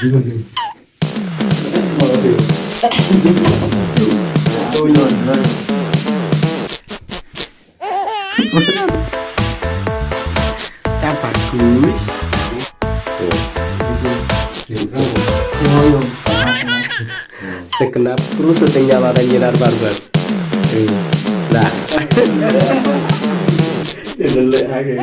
Cak bagus. sekenap kerusut yang nyala dan nyinar barbar nah Jelek aja.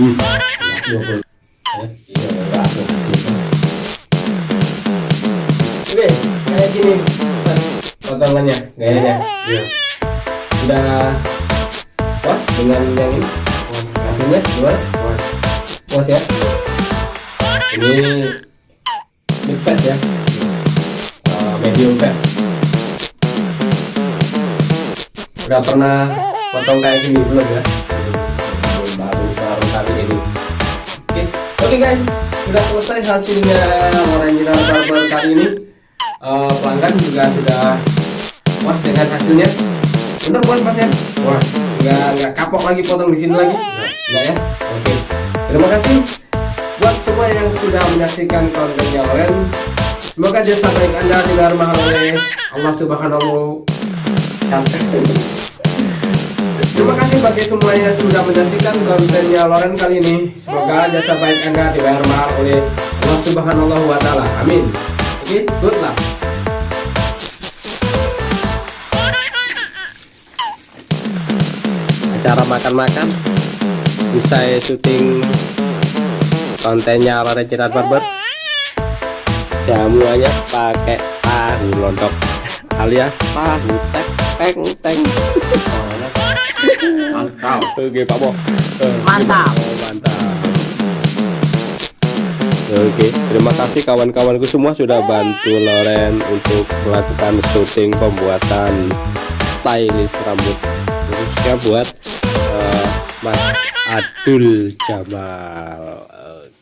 Hmm. Oke, kayak gini potongannya, gayanya. Iya. Udah puas dengan yang ini? Hasilnya gimana? Puas ya? Ini fat ya? Eh, medium fat. udah pernah potong kayak gini belum ya oke oke guys. Sudah selesai hasilnya Orange Barber kali ini. Eh, pelanggan juga sudah puas dengan hasilnya. Bener bukan pas ya. Wah nggak nggak kapok lagi potong di sini lagi. Nggak ya? Oke. Terima kasih buat semua yang sudah menyaksikan kontennya Oren semoga jasa baik anda diterima oleh Allah Subhanahu Terima kasih bagi semua yang sudah menyaksikan kontennya Loren kali ini. Semoga jasa baik Anda dibayar mahal oleh Allah Subhanahu wa taala. Amin. Oke, good luck. Acara makan-makan usai syuting kontennya Loren Cirat Barber jamuannya pakai tahu lontong alias tahu tek teng teng Mantap. oke Pak Bo. Eh, Mantap. oh, mantap. Oke terima kasih kawan-kawanku semua sudah bantu Loren untuk melakukan syuting pembuatan stylish rambut khususnya buat eh, Mas Adul Jamal. Oke